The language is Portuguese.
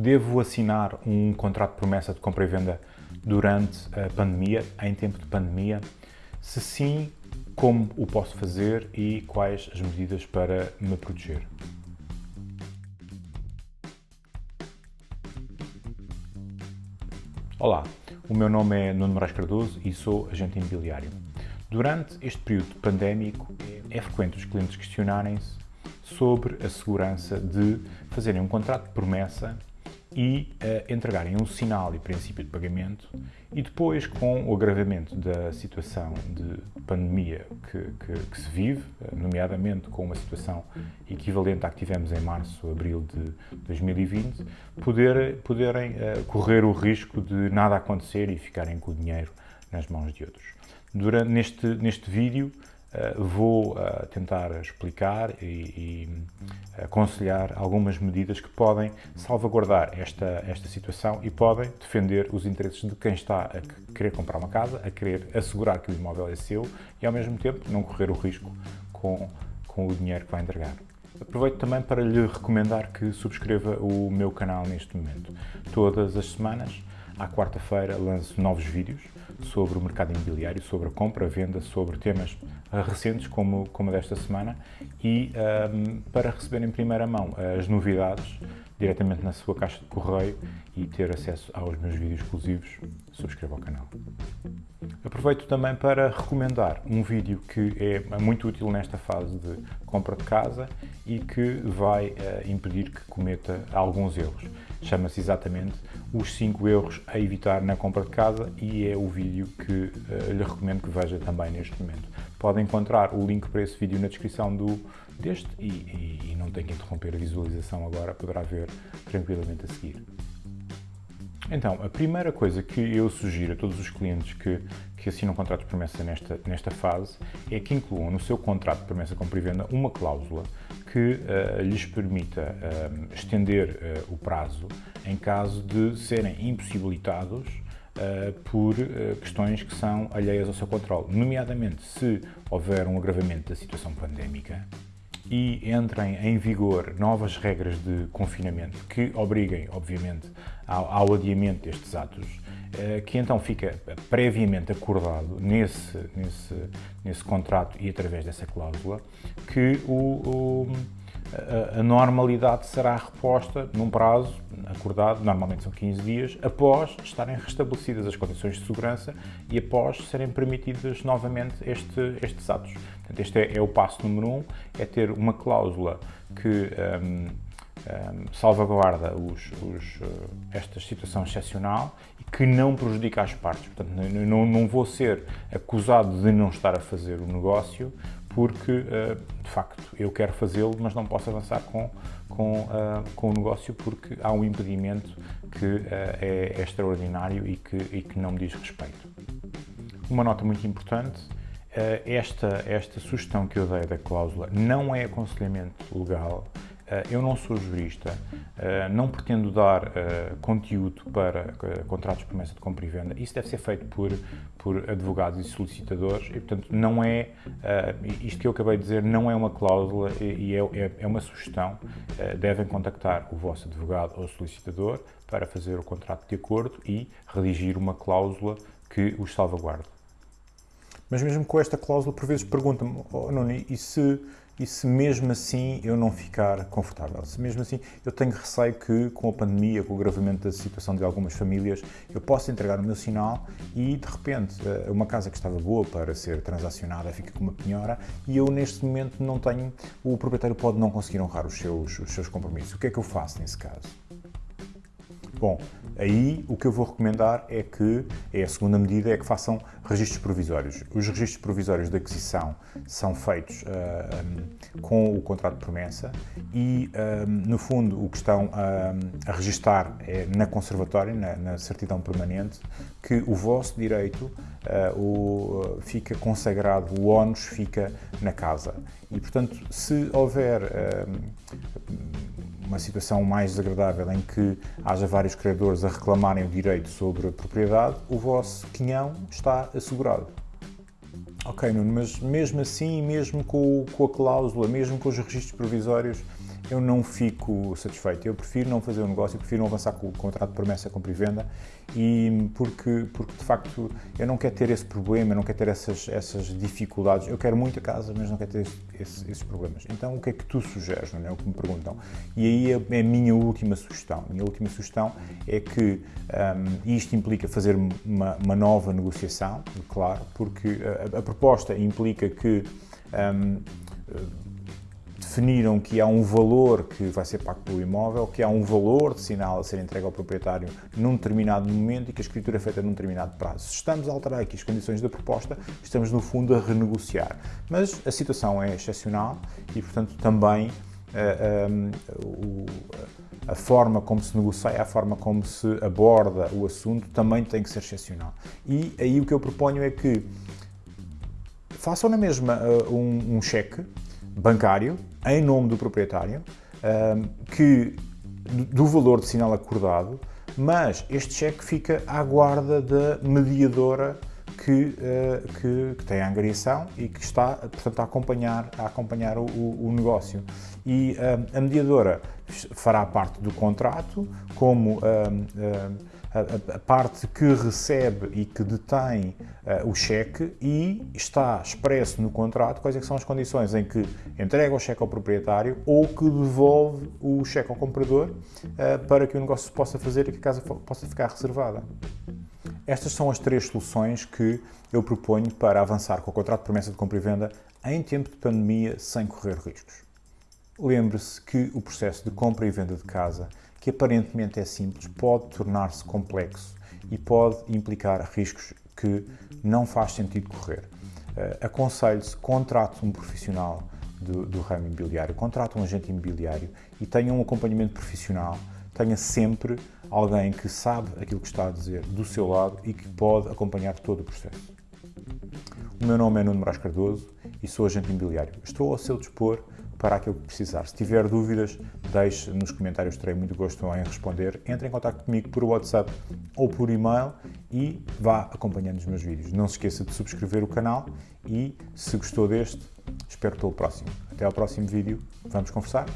Devo assinar um contrato de promessa de compra e venda durante a pandemia, em tempo de pandemia? Se sim, como o posso fazer e quais as medidas para me proteger? Olá, o meu nome é Nuno Moraes Cardoso e sou agente imobiliário. Durante este período pandémico, é frequente os clientes questionarem-se sobre a segurança de fazerem um contrato de promessa e uh, entregarem um sinal e princípio de pagamento e depois, com o agravamento da situação de pandemia que, que, que, se vive, eh, nomeadamente com uma situação equivalente à que tivemos em março, abril de 2020, poder, poderem uh, correr o risco de nada acontecer e ficarem com o dinheiro nas mãos de outros. Durante, neste, neste vídeo, Uh, vou tentar explicar e, e aconselhar algumas medidas que podem salvaguardar esta, esta situação e podem defender os interesses de quem está a querer comprar uma casa, a querer assegurar que o imóvel é seu e, ao mesmo tempo, não correr o risco com, com o dinheiro que vai entregar. Aproveito também para lhe recomendar que subscreva o meu canal neste momento. Todas as semanas, à quarta-feira, lanço novos vídeos sobre o mercado imobiliário, sobre a compra, a venda, sobre temas recentes como, como desta semana. E um, para receber em primeira mão as novidades diretamente na sua caixa de correio e ter acesso aos meus vídeos exclusivos, subscreva o canal. Aproveito também para recomendar um vídeo que é muito útil nesta fase de compra de casa e que vai uh, impedir que cometa alguns erros. Chama-se exatamente os 5 erros a evitar na compra de casa e é o vídeo que uh, lhe recomendo que veja também neste momento. Pode encontrar o link para esse vídeo na descrição do, deste e, e, e não tem que interromper a visualização agora, poderá ver tranquilamente a seguir. Então, a primeira coisa que eu sugiro a todos os clientes que, que assinam contratos de promessa nesta, nesta fase é que incluam no seu contrato de promessa compra e venda uma cláusula que uh, lhes permita uh, estender uh, o prazo em caso de serem impossibilitados uh, por uh, questões que são alheias ao seu controle, nomeadamente se houver um agravamento da situação pandémica e entrem em vigor novas regras de confinamento que obriguem, obviamente, ao, ao adiamento destes atos, uh, que então fica previamente acordado nesse, nesse, nesse contrato e através dessa cláusula que o, o a, normalidade será reposta num prazo acordado, normalmente são 15 dias, após estarem restabelecidas as condições de segurança e após serem permitidos novamente este, estes atos. Portanto, este é, é, o passo número um, é ter uma cláusula que um, um, salvaguarda os, os, uh, esta situação excepcional e que não prejudica as partes. Portanto, não, não vou ser acusado de não estar a fazer o negócio porque, uh, de facto, eu quero fazê-lo, mas não posso avançar com, com, uh, com o negócio porque há um impedimento que uh, é, é, extraordinário e que, e que não me diz respeito. Uma nota muito importante, esta, esta sugestão que eu dei da cláusula não é aconselhamento legal, eh, eu não sou jurista, eh, não pretendo dar eh, conteúdo para contratos de promessa de compra e venda. Isso deve ser feito por, por advogados e solicitadores e, portanto, não é, isto que eu acabei de dizer, não é uma cláusula e é, é, é uma sugestão. Devem contactar o vosso advogado ou solicitador para fazer o contrato de acordo e redigir uma cláusula que os salvaguarde. Mas mesmo com esta cláusula, por vezes perguntam-me, oh, Nuno, e se e se mesmo assim eu não ficar confortável, se mesmo assim eu tenho receio que com a pandemia, com o agravamento da situação de algumas famílias, eu possa entregar o meu sinal e de repente eh, uma casa que estava boa para ser transacionada fica com uma penhora e eu neste momento não tenho, o proprietário pode não conseguir honrar os seus, os seus compromissos. O que é que eu faço nesse caso? Bom, aí o que eu vou recomendar é que, é a segunda medida, é que façam registros provisórios. Os registros provisórios de aquisição são feitos uh, ah, um, com o contrato de promessa e, um, no fundo, o que estão a registar é na conservatória, na, na, certidão permanente, que o vosso direito uh, o, fica consagrado, o ónus fica na casa. E, portanto, se houver uma situação mais desagradável em que haja vários credores a reclamarem o direito sobre a propriedade, o vosso quinhão está assegurado. Ok, Nuno, mas mesmo assim, mesmo com, com a cláusula, mesmo com os registros provisórios, eu não fico satisfeito. Eu prefiro não fazer o um negócio, eu prefiro não avançar com o contrato de promessa compra e venda e porque, porque de facto eu não quero ter esse problema, eu não quero ter essas, essas dificuldades. Eu quero muito a casa, mas não quero ter esse, esse, esses problemas. Então o que é que tu sugeres, não é? O que me perguntam. E aí é, é a minha última sugestão. A minha última sugestão é que um, isto implica fazer uma, uma, nova negociação, claro, porque a, a proposta implica que um, definiram que há um valor que vai ser pago pelo imóvel, que há um valor de sinal a ser entregue ao proprietário num determinado momento e que a escritura é feita num determinado prazo. Se estamos a alterar aqui as condições da proposta, estamos no fundo a renegociar. Mas a situação é excepcional e, portanto, também uh, a forma como se negocia, a forma como se aborda o assunto também tem que ser excepcional. E aí o que eu proponho é que façam na mesma uh, um, um cheque bancário em nome do proprietário, que, do valor de sinal acordado, mas este cheque fica à guarda da mediadora que, uh, que, que, tem a angariação e que está, portanto, a acompanhar, a acompanhar o, o negócio. E a mediadora fará parte do contrato como a, a, parte que recebe e que detém uh, o cheque e está expresso no contrato quais é são as condições em que entrega o cheque ao proprietário ou que devolve o cheque ao comprador uh, para que o negócio se possa fazer e que a casa possa ficar reservada. Estas são as três soluções que eu proponho para avançar com o contrato de promessa de compra e venda em tempo de pandemia sem correr riscos. Lembre-se que o processo de compra e venda de casa que aparentemente é simples, pode tornar-se complexo e pode implicar riscos que não faz sentido correr. Uh, Aconselho-se, contrate um profissional do, do ramo imobiliário, contrate um agente imobiliário e tenha um acompanhamento profissional, tenha sempre alguém que sabe aquilo que está a dizer do seu lado e que pode acompanhar todo o processo. O meu nome é Nuno Moraes Cardoso e sou agente imobiliário. Estou ao seu dispor para aquilo que precisar. Se tiver dúvidas, deixe nos comentários, terei muito gosto em responder. Entre em contato comigo por WhatsApp ou por e-mail e vá acompanhando os meus vídeos. Não se esqueça de subscrever o canal e, se gostou deste, espero pelo próximo. Até ao próximo vídeo. Vamos conversar?